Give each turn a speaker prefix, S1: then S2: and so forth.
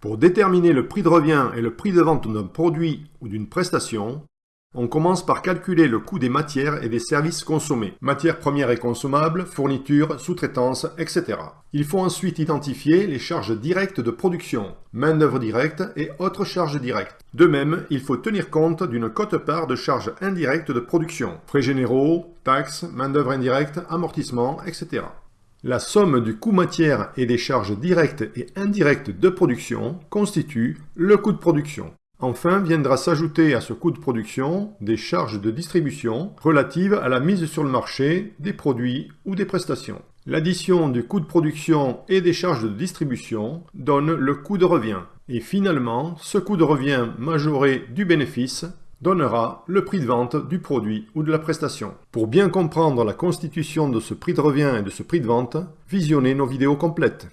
S1: Pour déterminer le prix de revient et le prix de vente d'un produit ou d'une prestation, on commence par calculer le coût des matières et des services consommés, matières premières et consommables, fournitures, sous-traitance, etc. Il faut ensuite identifier les charges directes de production, main-d'œuvre directe et autres charges directes. De même, il faut tenir compte d'une cote-part de charges indirectes de production, frais généraux, taxes, main-d'œuvre indirecte, amortissement, etc. La somme du coût matière et des charges directes et indirectes de production constitue le coût de production. Enfin, viendra s'ajouter à ce coût de production des charges de distribution relatives à la mise sur le marché des produits ou des prestations. L'addition du coût de production et des charges de distribution donne le coût de revient. Et finalement, ce coût de revient majoré du bénéfice donnera le prix de vente du produit ou de la prestation. Pour bien comprendre la constitution de ce prix de revient et de ce prix de vente, visionnez nos vidéos complètes.